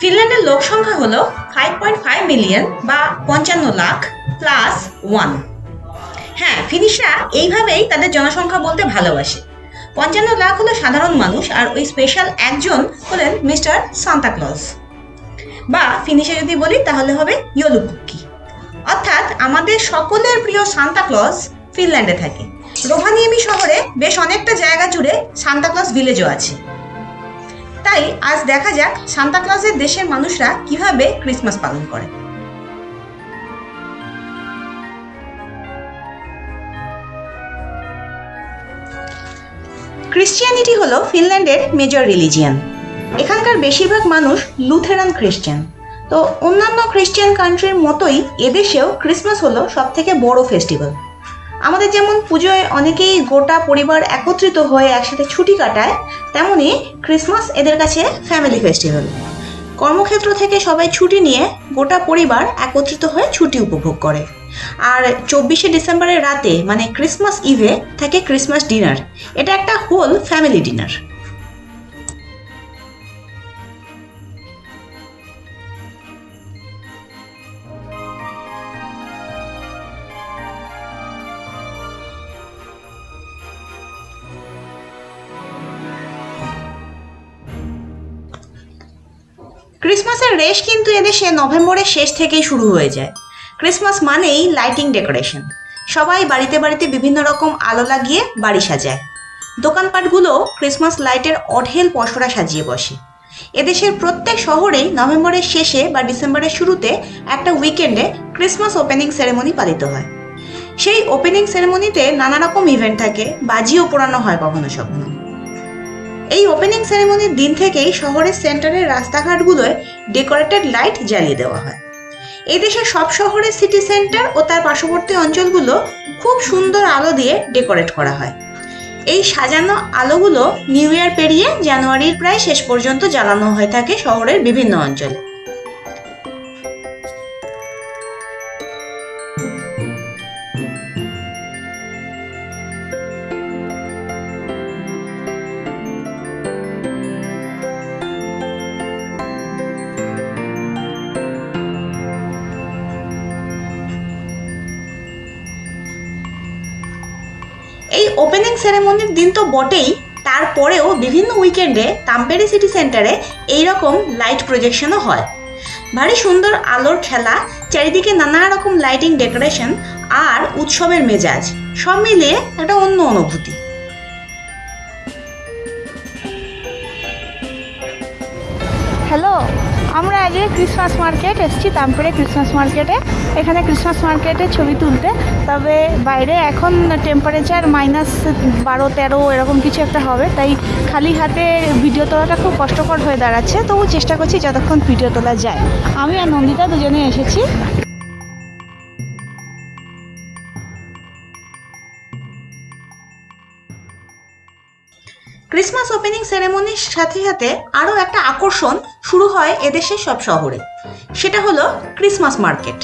ফিনল্যান্ডের লোক সংখ্যা হলো ফাইভ পয়েন্ট ফাইভ মিলিয়ন বা পঞ্চান্ন লাখ প্লাস ওয়ান হ্যাঁ ফিনিশরা এইভাবেই তাদের জনসংখ্যা বলতে ভালোবাসে। পঞ্চান্ন লাখ হলো সাধারণ মানুষ আর ওই স্পেশাল একজন হলেন মিস্টার সান্তাক্লজ বা ফিনিশে যদি বলি, তাহলে হবে ইয়োলুকুক্কি অর্থাৎ আমাদের সকলের প্রিয় সান্তাক্লজ ফিনল্যান্ডে থাকে। রোহানিয়েমি শহরে বেশ অনেকটা জায়গা জুড়ে সান্তাক্লজ ভিলেজও আছে। তাই আজ দেখা যাক সান্তাক্লজের দেশের মানুষরা কীভাবে ক্রিসমাস পালন করে। ক্রিশ্চিয়ানিটি হলো ফিনল্যান্ডের মেজর রিলিজিয়ান। এখানকার বেশিরভাগ মানুষ লুথেরান খ্রিস্টান তো অন্যান্য খ্রিস্টান কান্ট্রির মতোই এদেশেও ক্রিসমাস হলো সব থেকে বড় ফেস্টিভ্যাল। আমাদের যেমন পুজোয় অনেকেই গোটা পরিবার একত্রিত হয়ে একসাথে ছুটি কাটায়, তেমনি ক্রিসমাস এদের কাছে ফ্যামিলি ফেস্টিভ্যাল কর্মক্ষেত্র থেকে সবাই ছুটি নিয়ে গোটা পরিবার একত্রিত হয়ে ছুটি উপভোগ করে। আর চব্বিশে ডিসেম্বরের রাতে মানে ক্রিসমাস ইভে থাকে ক্রিসমাস ডিনার এটা একটা হোল ফ্যামিলি ডিনার ক্রিসমাসের রেশ কিন্তু এদেশে নভেম্বরের শেষ থেকেই শুরু হয়ে যায়। ক্রিসমাস মানেই লাইটিং ডেকোরেশন সবাই বাড়িতে বাড়িতে বিভিন্ন রকম আলো লাগিয়ে বাড়ি সাজায়। দোকানপাটগুলো ক্রিসমাস লাইটের অঢেল পসরা সাজিয়ে বসে। এদেশের প্রত্যেক শহরেই নভেম্বরের শেষে বা ডিসেম্বরের শুরুতে একটা উইকেন্ডে ক্রিসমাস ওপেনিং সেরেমনি পালিত হয়। সেই ওপেনিং সেরেমনিতে নানা রকম ইভেন্ট থাকে, বাজিও পোড়ানো হয় কখনো সখনো এই ওপেনিং সেরেমনির দিন থেকেই শহরের সেন্টারের রাস্তাঘাটগুলোয় ডেকোরেটেড লাইট জ্বালিয়ে দেওয়া হয়। দেশের সব শহরের সিটি সেন্টার ও তার পার্শ্ববর্তী অঞ্চলগুলো খুব সুন্দর আলো দিয়ে ডেকোরেট করা হয়। এই সাজানো আলোগুলো নিউ ইয়ার পেরিয়ে জানুয়ারির প্রায় শেষ পর্যন্ত জ্বালানো হয়ে থাকে শহরের বিভিন্ন অঞ্চলে। এই ওপেনিং সেরেমনির দিন তো বটেই। তারপরেও বিভিন্ন উইকেন্ডে তাম্পেরি সিটি সেন্টারে এইরকম লাইট প্রজেকশনও হয়। ভারী সুন্দর আলোর খেলা, চারিদিকে নানা রকম লাইটিং ডেকোরেশন আর উৎসবের মেজাজ, সব মিলিয়ে একটা অন্য অনুভূতি। হ্যালো আমরা আগে ক্রিসমাস মার্কেট এসেছি, তামপুরে ক্রিসমাস মার্কেটে এখানে ক্রিসমাস মার্কেটে ছবি তুলতে। তবে বাইরে এখন টেম্পারেচার মাইনাস বারো, তেরো, এরকম কিছু একটা হবে। তাই খালি হাতে ভিডিও তোলাটা খুব কষ্টকর হয়ে দাঁড়াচ্ছে। তবু চেষ্টা করছি যতক্ষণ ভিডিও তোলা যায়। আমি আর নন্দিতা দুজনে এসেছি। ক্রিসমাস ওপেনিং সেরেমনির সাথে সাথে আরও একটা আকর্ষণ শুরু হয় এদেশের সব শহরে। সেটা হলো ক্রিসমাস মার্কেট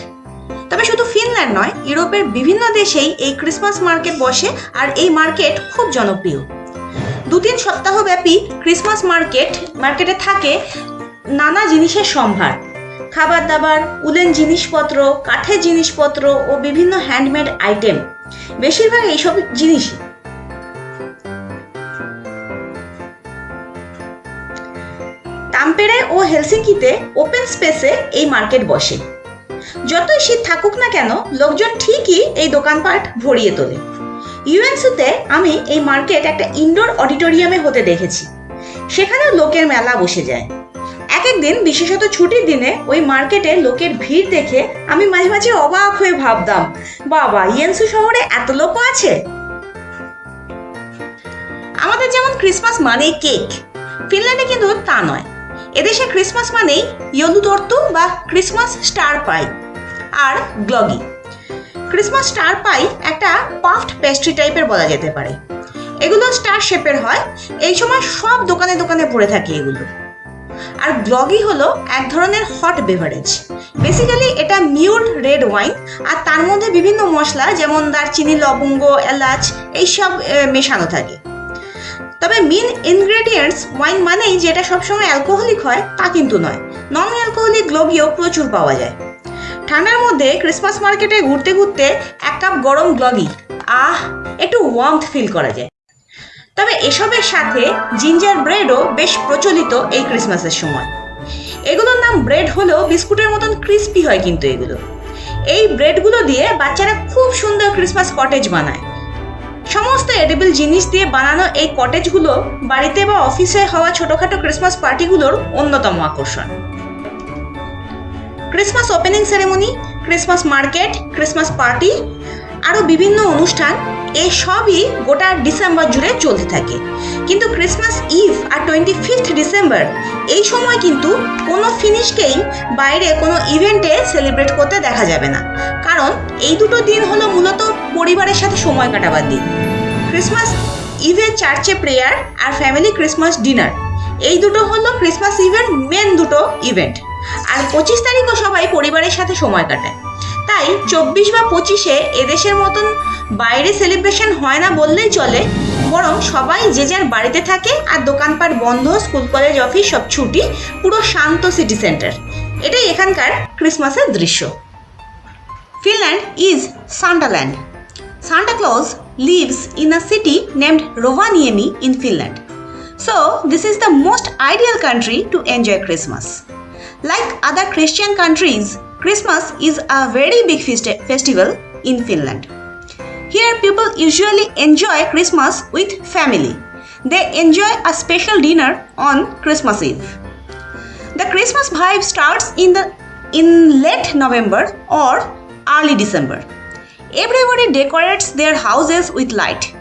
তবে শুধু ফিনল্যান্ড নয়, ইউরোপের বিভিন্ন দেশেই এই ক্রিসমাস মার্কেট বসে আর এই মার্কেট খুব জনপ্রিয়। দু তিন সপ্তাহব্যাপী ক্রিসমাস মার্কেট মার্কেটে থাকে নানা জিনিসের সম্ভার। খাবার দাবার উলেন জিনিসপত্র, কাঠের জিনিসপত্র ও বিভিন্ন হ্যান্ডমেড আইটেম বেশিরভাগ এইসব জিনিসই হেলসিঙ্কিতে ওপেন স্পেসে এই মার্কেট বসে। যতই শীত থাকুক না কেন, লোকজন ঠিকই এই দোকানপাট ভরিয়ে তোলে। ইউএনসিতে আমি এই মার্কেট একটা ইনডোর অডিটোরিয়ামে হতে দেখেছি। সেখানে লোকের মেলা বসে যায়। এক একদিন বিশেষত ছুটির দিনে, ওই মার্কেটে লোকের ভিড় দেখে আমি মাঝে মাঝে অবাক হয়ে ভাবতাম, বাবা ইয়েন্সু শহরে এত লোকও আছে? আমাদের যেমন ক্রিসমাস মানে কেক ফিনল্যান্ডে কিন্তু তা নয়। এদেশে ক্রিসমাস মানেই ইয়লু তর্তু বা ক্রিসমাস স্টার পাই আর গ্লগি ক্রিসমাস স্টার পাই একটা পাফড পেস্ট্রি টাইপের বলা যেতে পারে। এগুলো স্টার শেপের হয়, এই সময় সব দোকানে দোকানে পড়ে থাকে এগুলো। আর গ্লগি হলো এক ধরনের হট বেভারেজ বেসিক্যালি এটা মিউর রেড ওয়াইন আর তার মধ্যে বিভিন্ন মশলা যেমন দারচিনি, লবঙ্গ, এলাচ, এইসব মেশানো থাকে। তবে মেন ইনগ্রেডিয়েন্টস ওয়াইন মানেই যেটা সবসময় অ্যালকোহলিক হয়, তা কিন্তু নয়। নন অ্যালকোহলিক গ্লোগিও প্রচুর পাওয়া যায়। ঠান্ডার মধ্যে ক্রিসমাস মার্কেটে ঘুরতে ঘুরতে এক কাপ গরম গ্লগি আহ, একটু ওয়ার্মথ ফিল করা যায়। তবে এসবের সাথে জিঞ্জার ব্রেডও বেশ প্রচলিত এই ক্রিসমাসের সময়। এগুলোর নাম ব্রেড হলেও বিস্কুটের মতন ক্রিস্পি হয় কিন্তু এগুলো। এই ব্রেডগুলো দিয়ে বাচ্চারা খুব সুন্দর ক্রিসমাস কটেজ বানায়। সমস্ত এডিবল জিনিস দিয়ে বানানো এই কটেজগুলো বাড়িতে বা অফিসে হওয়া ছোটোখাটো ক্রিসমাস পার্টিগুলোর অন্যতম আকর্ষণ। Christmas opening ceremony, Christmas market, Christmas party, আরও বিভিন্ন অনুষ্ঠান এই সবই গোটা ডিসেম্বর জুড়ে চলতে থাকে। কিন্তু ক্রিসমাস ইভ আর টোয়েন্টি ফিফথ ডিসেম্বর, এই সময় কিন্তু কোনো ফিনিশকেই বাইরে কোনো ইভেন্টে সেলিব্রেট করতে দেখা যাবে না। কারণ এই দুটো দিন হলো মূলত পরিবারের সাথে সময় কাটাবার দিন। ক্রিসমাস ইভে চার্চে প্রেয়ার আর ফ্যামিলি ক্রিসমাস ডিনার এই দুটো হলো ক্রিসমাস ইভের মেন দুটো ইভেন্ট আর পঁচিশ তারিখও সবাই পরিবারের সাথে সময় কাটায়। তাই চব্বিশ বা পঁচিশে এদেশের মতন বাইরে সেলিব্রেশন হয় না বললেই চলে, বরং সবাই যে যার বাড়িতে থাকে আর দোকানপাট বন্ধ স্কুল কলেজ অফিস সব ছুটি, পুরো শান্ত সিটি সেন্টার এটাই এখানকার ক্রিসমাসের দৃশ্য। Finland is. Santa Claus lives in a city named Rovaniemi in Finland. So, this is the most ideal country to enjoy Christmas. Like other Christian countries, Christmas is a very big festi- festival in Finland. Here, people usually enjoy Christmas with family. They enjoy a special dinner on Christmas Eve. The Christmas vibe starts in the in late November or early December. Everybody decorates their houses with light.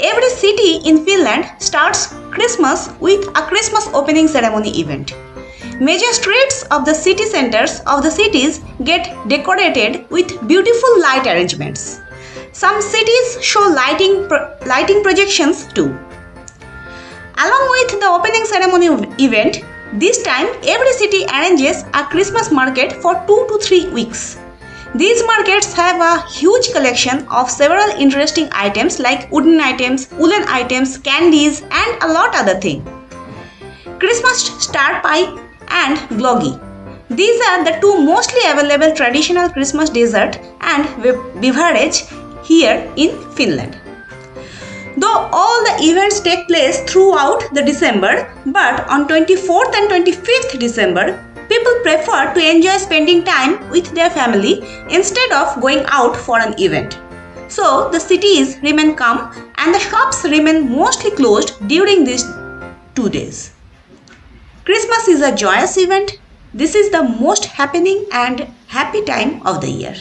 Every city in Finland starts Christmas with a Christmas opening ceremony event. Major streets of the city centers of the cities get decorated with beautiful light arrangements. Some cities show lighting pro- lighting projections too. Along with the opening ceremony event, this time every city arranges a Christmas market for 2 to 3 weeks. These markets have a huge collection of several interesting items like wooden items, woolen items, candies and a lot other things. Christmas star pie and gloggy. These are the two mostly available traditional Christmas dessert and beverage here in Finland. Though all the events take place throughout the December, but on 24th and 25th December, prefer to enjoy spending time with their family instead of going out for an event. So the cities remain calm and the shops remain mostly closed during these two days. Christmas is a joyous event. This is the most happening and happy time of the year.